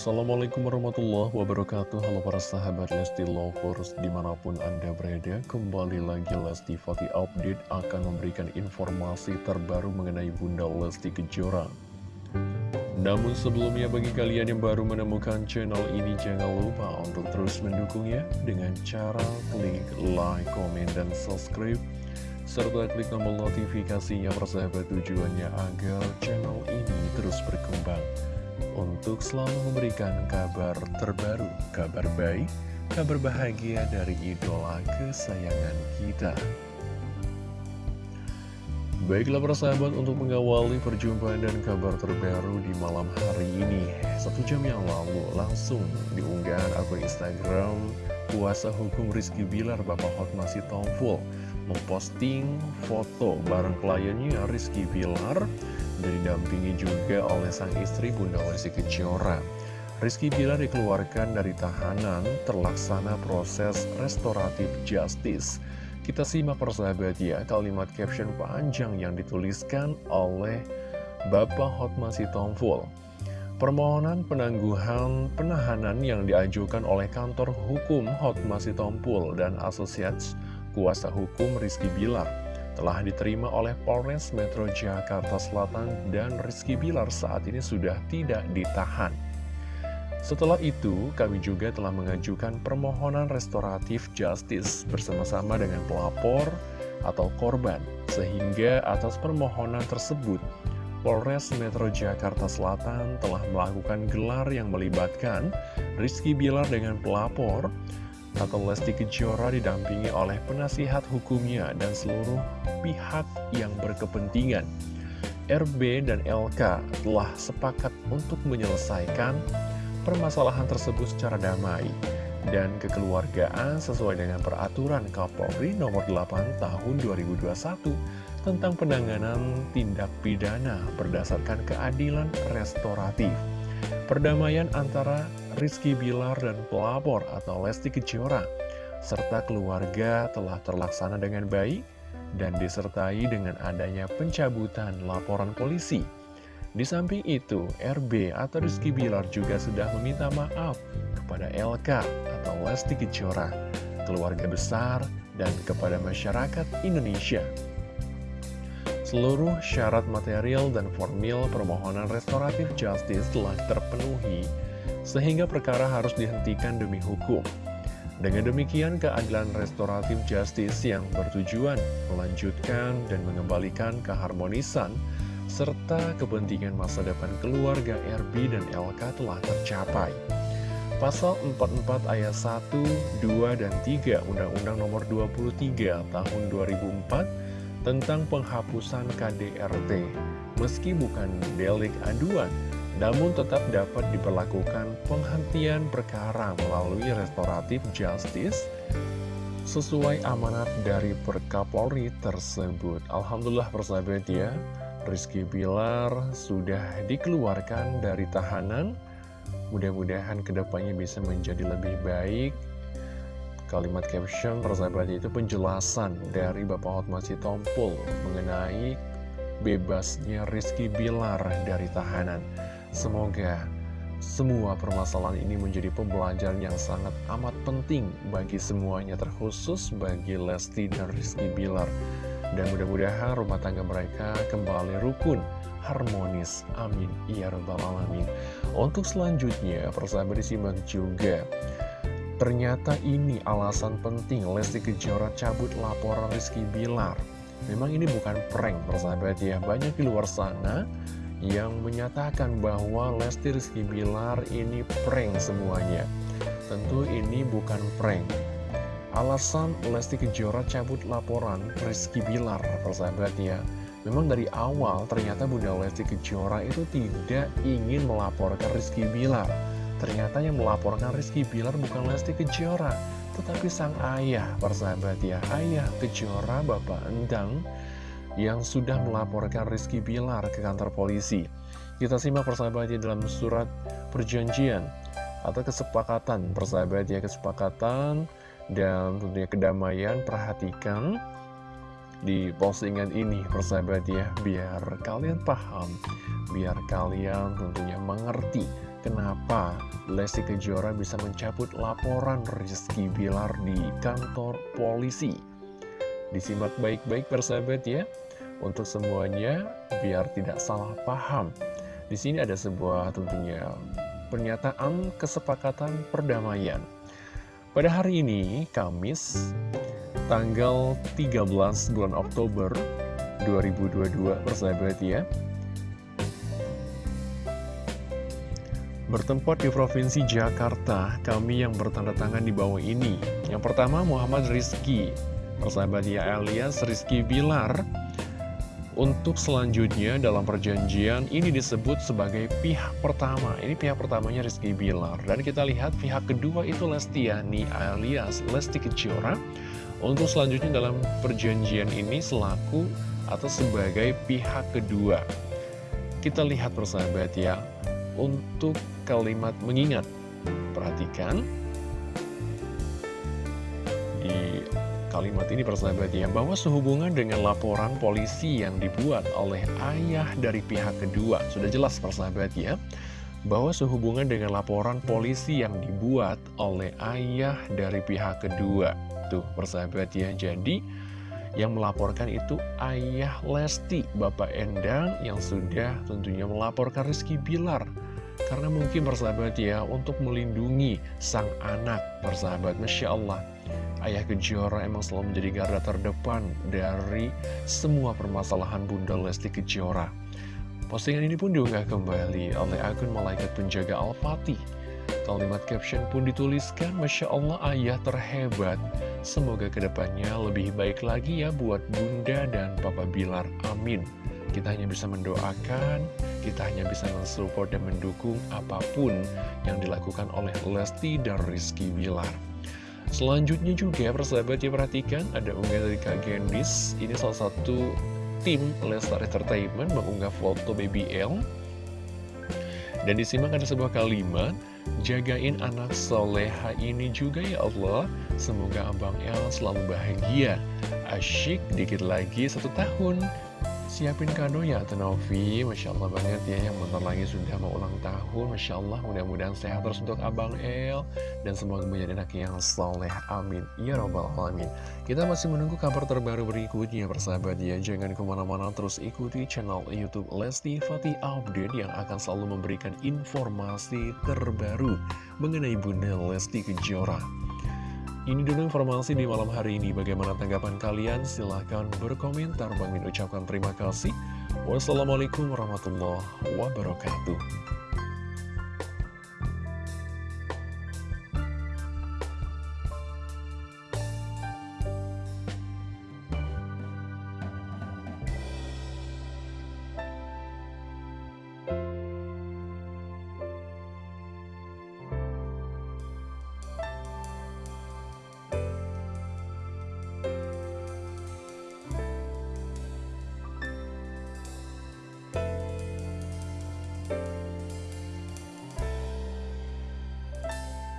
Assalamualaikum warahmatullahi wabarakatuh. Halo para sahabat Lesti Lovers Di mana pun anda berada Kembali lagi Lesti Fati Update Akan memberikan informasi terbaru Mengenai Bunda Lesti Kejora. Namun sebelumnya bagi kalian yang baru menemukan channel ini Jangan lupa untuk terus mendukungnya Dengan cara klik like, komen, dan subscribe serta klik tombol notifikasinya persahabat tujuannya agar channel ini terus berkembang untuk selalu memberikan kabar terbaru, kabar baik, kabar bahagia dari idola kesayangan kita. Baiklah persahabat untuk mengawali perjumpaan dan kabar terbaru di malam hari ini Satu jam yang lalu langsung diunggah akun Instagram Kuasa Hukum Rizky Bilar Bapak Hot masih Tomful Memposting foto bareng kliennya Rizky Bilar dan didampingi juga oleh sang istri Bunda Lesti Kejora. Rizky Bilar dikeluarkan dari tahanan terlaksana proses restoratif justice. Kita simak persahabat ya kalimat caption panjang yang dituliskan oleh Bapak Hotma Sitompul. Permohonan penangguhan penahanan yang diajukan oleh kantor hukum Hotma Sitompul dan asosiasi kuasa hukum Rizky Bilar telah diterima oleh Polres Metro Jakarta Selatan dan Rizky Bilar saat ini sudah tidak ditahan. Setelah itu, kami juga telah mengajukan permohonan restoratif justice bersama-sama dengan pelapor atau korban, sehingga atas permohonan tersebut, Polres Metro Jakarta Selatan telah melakukan gelar yang melibatkan Rizky Bilar dengan pelapor, atau Lesti Kejora didampingi oleh penasihat hukumnya dan seluruh pihak yang berkepentingan. RB dan LK telah sepakat untuk menyelesaikan permasalahan tersebut secara damai dan kekeluargaan sesuai dengan peraturan Kapolri nomor 8 tahun 2021 tentang penanganan tindak pidana berdasarkan keadilan restoratif. Perdamaian antara Rizky Bilar dan pelapor atau Lesti Kejora serta keluarga telah terlaksana dengan baik dan disertai dengan adanya pencabutan laporan polisi. Di samping itu, RB atau Rizky Bilar juga sudah meminta maaf kepada LK atau Lesti Kejora, keluarga besar, dan kepada masyarakat Indonesia. Seluruh syarat material dan formil permohonan restoratif justice telah terpenuhi sehingga perkara harus dihentikan demi hukum. Dengan demikian, keadilan restoratif justice yang bertujuan melanjutkan dan mengembalikan keharmonisan serta kepentingan masa depan keluarga RB dan LK telah tercapai. Pasal 44 ayat 1, 2, dan 3 Undang-Undang Nomor 23 Tahun 2004 tentang penghapusan KDRT, meski bukan delik aduan, namun tetap dapat diperlakukan penghentian perkara melalui restoratif justice sesuai amanat dari Perkapolri tersebut. Alhamdulillah persahabat ya, Rizky Bilar sudah dikeluarkan dari tahanan. Mudah-mudahan ke depannya bisa menjadi lebih baik. Kalimat caption persahabat itu penjelasan dari Bapak Hotma Tompul mengenai bebasnya Rizky Bilar dari tahanan. Semoga semua permasalahan ini menjadi pembelajaran yang sangat amat penting bagi semuanya, terkhusus bagi Lesti dan Rizky Bilar. Dan mudah-mudahan rumah tangga mereka kembali rukun, harmonis. Amin. Ya Rabbal Alamin. Untuk selanjutnya, persahabat disimak juga. Ternyata ini alasan penting Lesti Kejora cabut laporan Rizky Bilar. Memang ini bukan prank, persahabat ya. Banyak di luar sana yang menyatakan bahwa Lesti Rizky Bilar ini prank semuanya. Tentu ini bukan prank. Alasan Lesti Kejora cabut laporan Rizky Bilar, persahabat ya. Memang dari awal ternyata Bunda Lesti Kejora itu tidak ingin melaporkan Rizky Bilar. Ternyata yang melaporkan Rizky Bilar bukan Lesti Kejora, tetapi sang ayah, persahabat ya. Ayah Kejora, Bapak Endang, yang sudah melaporkan Rizky Bilar ke kantor polisi. Kita simak persahabatnya dalam surat perjanjian atau kesepakatan persahabat ya kesepakatan dan tentunya kedamaian perhatikan di postingan ini persahabat ya biar kalian paham biar kalian tentunya mengerti kenapa Lesti Kejora bisa mencabut laporan Rizky Bilar di kantor polisi. Disimak baik-baik persahabat ya, untuk semuanya biar tidak salah paham. Di sini ada sebuah tentunya pernyataan kesepakatan perdamaian. Pada hari ini, Kamis, tanggal 13 bulan Oktober 2022, persahabat ya, Bertempat di Provinsi Jakarta, kami yang bertanda tangan di bawah ini. Yang pertama Muhammad Rizky, persahabat ya alias Rizky Bilar. Untuk selanjutnya dalam perjanjian ini disebut sebagai pihak pertama. Ini pihak pertamanya Rizky Bilar. Dan kita lihat pihak kedua itu Lestiani alias Lesti Kejora. Untuk selanjutnya dalam perjanjian ini selaku atau sebagai pihak kedua. Kita lihat persahabat ya, untuk kalimat mengingat. Perhatikan di kalimat ini persahabat ya, bahwa sehubungan dengan laporan polisi yang dibuat oleh ayah dari pihak kedua. Sudah jelas persahabat ya, bahwa sehubungan dengan laporan polisi yang dibuat oleh ayah dari pihak kedua. Tuh persahabat ya, jadi yang melaporkan itu ayah Lesti, Bapak Endang yang sudah tentunya melaporkan Rizky Bilar karena mungkin persahabat ya, untuk melindungi sang anak, persahabat, Masya Allah. Ayah Kejora emang selalu menjadi garda terdepan dari semua permasalahan Bunda Lesti Kejora. Postingan ini pun diunggah kembali oleh akun Malaikat Penjaga Al-Fatih. Kalimat caption pun dituliskan, Masya Allah ayah terhebat. Semoga ke depannya lebih baik lagi ya buat Bunda dan Papa Bilar. Amin. Kita hanya bisa mendoakan, kita hanya bisa mensupport dan mendukung apa pun yang dilakukan oleh Lesti dan Rizky Wilar. Selanjutnya juga persahabat ya perhatikan ada unggahan dari Kak Gendis. Ini salah satu tim Lestar Entertainment mengunggah foto Baby L. Dan disimak ada sebuah kalimat, jagain anak soleha ini juga ya Allah. Semoga Abang El selalu bahagia. Asyik dikit lagi satu tahun siapin kado ya Tenovi Masya Allah banget ya yang bentar lagi sudah mau ulang tahun. Masya Allah mudah-mudahan sehat terus untuk Abang El. Dan semoga menjadi anak yang soleh. Amin. Ya Robbal Alamin. Kita masih menunggu kabar terbaru berikutnya persahabat ya. Jangan ke mana-mana terus ikuti channel Youtube Lesti Fatih Update Yang akan selalu memberikan informasi terbaru Mengenai Bunda Lesti Kejora ini dulu informasi di malam hari ini. Bagaimana tanggapan kalian? Silahkan berkomentar. Bang ucapkan terima kasih. Wassalamualaikum warahmatullahi wabarakatuh.